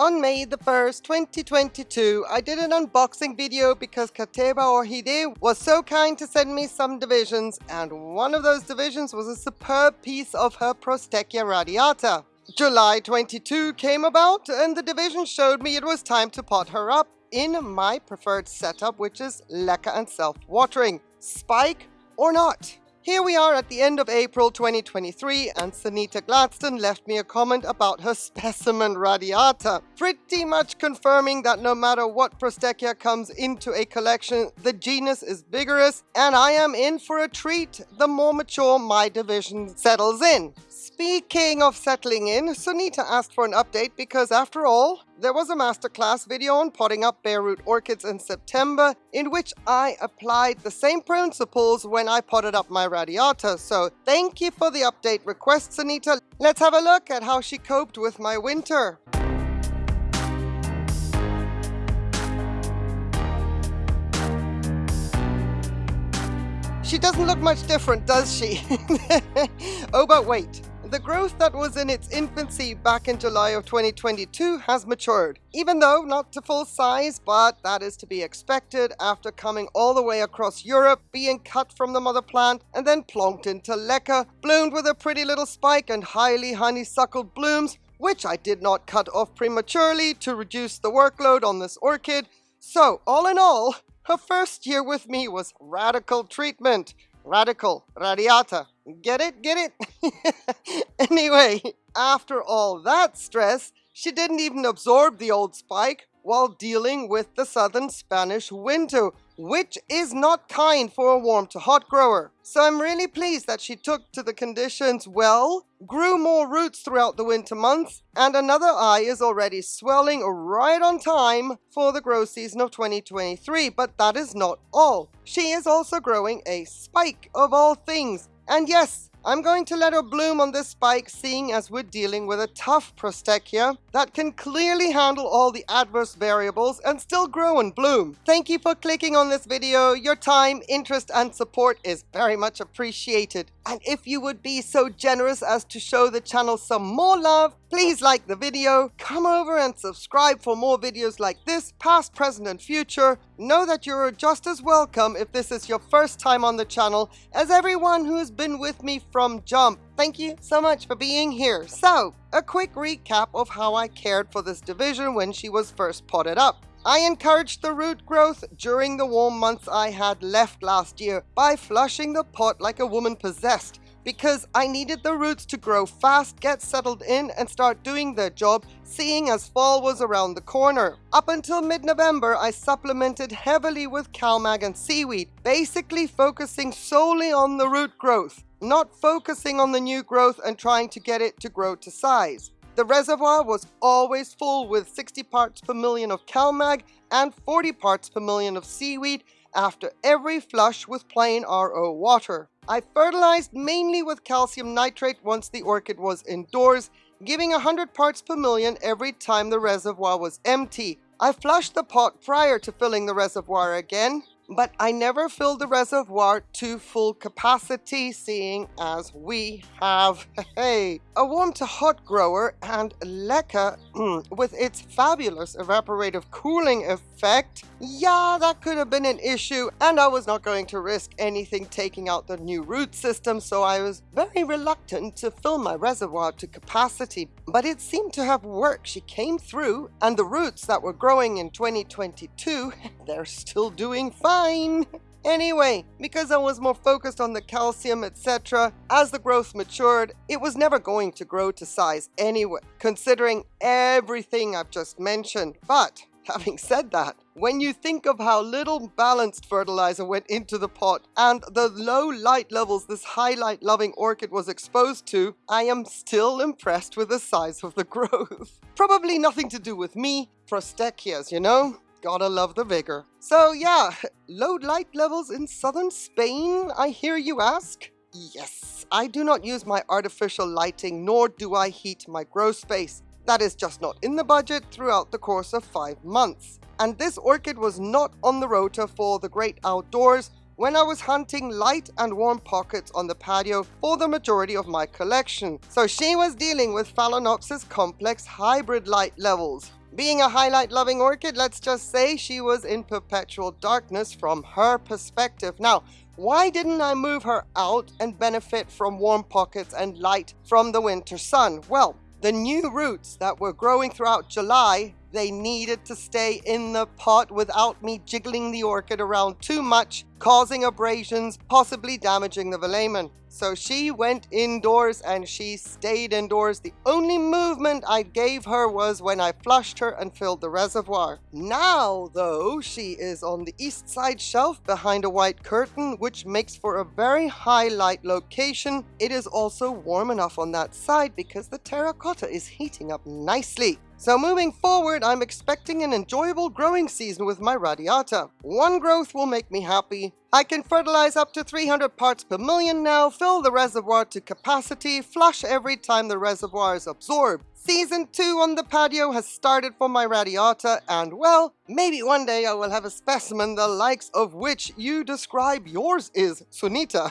On May the 1st, 2022, I did an unboxing video because Kateba Orhide was so kind to send me some divisions and one of those divisions was a superb piece of her Prosthechea radiata. July 22 came about and the division showed me it was time to pot her up in my preferred setup which is leca and self-watering. Spike or not? Here we are at the end of April 2023 and Sunita Gladstone left me a comment about her specimen radiata, pretty much confirming that no matter what Prosthechea comes into a collection, the genus is vigorous and I am in for a treat the more mature my division settles in. Speaking of settling in, Sunita asked for an update because after all, there was a masterclass video on potting up bare root orchids in September in which I applied the same principles when I potted up my radiata. So thank you for the update request, Sunita. Let's have a look at how she coped with my winter. She doesn't look much different, does she? oh, but wait. The growth that was in its infancy back in July of 2022 has matured, even though not to full size, but that is to be expected after coming all the way across Europe, being cut from the mother plant, and then plonked into leca, bloomed with a pretty little spike and highly honeysuckled blooms, which I did not cut off prematurely to reduce the workload on this orchid. So, all in all, her first year with me was radical treatment. Radical, radiata, Get it? Get it? anyway, after all that stress, she didn't even absorb the old spike while dealing with the southern Spanish winter, which is not kind for a warm to hot grower. So I'm really pleased that she took to the conditions well, grew more roots throughout the winter months, and another eye is already swelling right on time for the grow season of 2023. But that is not all. She is also growing a spike of all things, and yes, I'm going to let her bloom on this spike seeing as we're dealing with a tough Prosthechea that can clearly handle all the adverse variables and still grow and bloom. Thank you for clicking on this video. Your time, interest and support is very much appreciated. And if you would be so generous as to show the channel some more love, please like the video, come over and subscribe for more videos like this, past, present and future. Know that you're just as welcome if this is your first time on the channel as everyone who has been with me from jump. Thank you so much for being here. So, a quick recap of how I cared for this division when she was first potted up. I encouraged the root growth during the warm months I had left last year by flushing the pot like a woman possessed because I needed the roots to grow fast, get settled in and start doing their job seeing as fall was around the corner. Up until mid-November, I supplemented heavily with CalMag and seaweed, basically focusing solely on the root growth, not focusing on the new growth and trying to get it to grow to size. The reservoir was always full with 60 parts per million of CalMag and 40 parts per million of seaweed after every flush with plain RO water. I fertilized mainly with calcium nitrate once the orchid was indoors, giving 100 parts per million every time the reservoir was empty. I flushed the pot prior to filling the reservoir again, but I never filled the reservoir to full capacity seeing as we have hey, a warm to hot grower and leca mm, with its fabulous evaporative cooling effect. Yeah, that could have been an issue and I was not going to risk anything taking out the new root system so I was very reluctant to fill my reservoir to capacity. But it seemed to have worked. She came through and the roots that were growing in 2022, they're still doing fine fine. Anyway, because I was more focused on the calcium, etc., as the growth matured, it was never going to grow to size anyway, considering everything I've just mentioned. But, having said that, when you think of how little balanced fertilizer went into the pot and the low light levels this highlight loving orchid was exposed to, I am still impressed with the size of the growth. Probably nothing to do with me, Prosthecheas, you know? Gotta love the vigor. So yeah, low light levels in southern Spain, I hear you ask? Yes, I do not use my artificial lighting nor do I heat my grow space. That is just not in the budget throughout the course of five months. And this orchid was not on the rota for the great outdoors when I was hunting light and warm pockets on the patio for the majority of my collection. So she was dealing with Phalaenopsis complex hybrid light levels. Being a highlight loving orchid, let's just say she was in perpetual darkness from her perspective. Now, why didn't I move her out and benefit from warm pockets and light from the winter sun? Well, the new roots that were growing throughout July they needed to stay in the pot without me jiggling the orchid around too much, causing abrasions, possibly damaging the velamen. So she went indoors and she stayed indoors. The only movement I gave her was when I flushed her and filled the reservoir. Now, though, she is on the east side shelf behind a white curtain, which makes for a very high light location. It is also warm enough on that side because the terracotta is heating up nicely. So moving forward, I'm expecting an enjoyable growing season with my radiata. One growth will make me happy. I can fertilize up to 300 parts per million now, fill the reservoir to capacity, flush every time the reservoir is absorbed. Season 2 on the patio has started for my radiata and well, maybe one day I will have a specimen the likes of which you describe yours is, Sunita.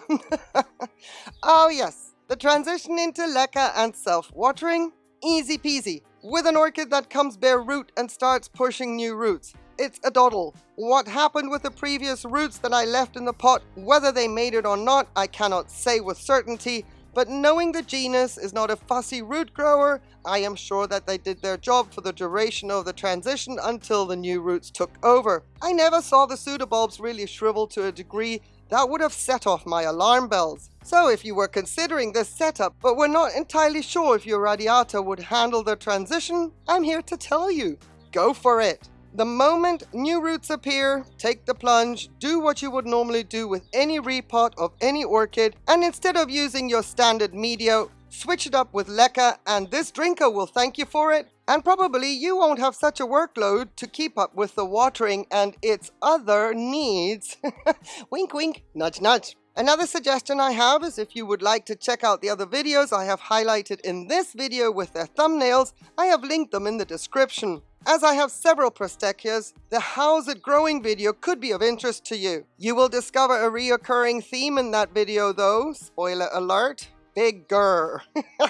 oh yes, the transition into leca and self-watering, easy peasy with an orchid that comes bare root and starts pushing new roots. It's a doddle. What happened with the previous roots that I left in the pot, whether they made it or not, I cannot say with certainty, but knowing the genus is not a fussy root grower, I am sure that they did their job for the duration of the transition until the new roots took over. I never saw the pseudobulbs really shrivel to a degree that would have set off my alarm bells. So if you were considering this setup but were not entirely sure if your radiata would handle the transition, I'm here to tell you, go for it. The moment new roots appear, take the plunge, do what you would normally do with any repot of any orchid, and instead of using your standard media, switch it up with leca and this drinker will thank you for it and probably you won't have such a workload to keep up with the watering and its other needs. wink wink, nudge nudge. Another suggestion I have is if you would like to check out the other videos I have highlighted in this video with their thumbnails, I have linked them in the description. As I have several Prosthecheas, the How's It Growing video could be of interest to you. You will discover a reoccurring theme in that video though, spoiler alert, bigger.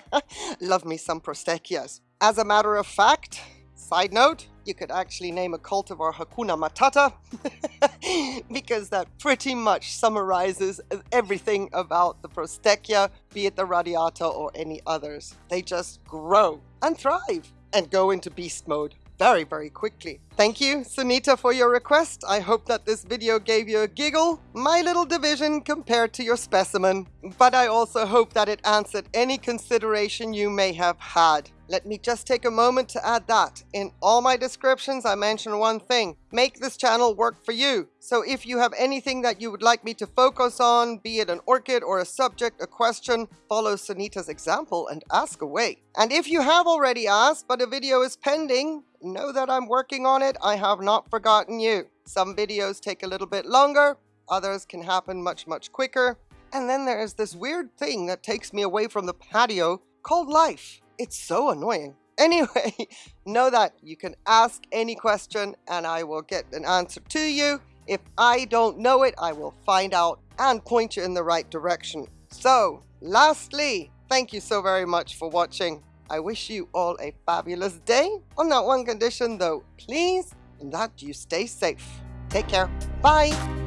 Love me some Prosthecheas. As a matter of fact, side note, you could actually name a cultivar Hakuna Matata because that pretty much summarizes everything about the Prosthechea, be it the Radiata or any others. They just grow and thrive and go into beast mode very, very quickly. Thank you, Sunita, for your request. I hope that this video gave you a giggle, my little division compared to your specimen. But I also hope that it answered any consideration you may have had. Let me just take a moment to add that. In all my descriptions, I mention one thing. Make this channel work for you. So if you have anything that you would like me to focus on, be it an orchid or a subject, a question, follow Sunita's example and ask away. And if you have already asked, but a video is pending, know that I'm working on it. I have not forgotten you. Some videos take a little bit longer. Others can happen much, much quicker. And then there is this weird thing that takes me away from the patio called life. It's so annoying. Anyway, know that you can ask any question and I will get an answer to you. If I don't know it, I will find out and point you in the right direction. So, lastly, thank you so very much for watching. I wish you all a fabulous day. On that one condition though, please, and that you stay safe. Take care. Bye.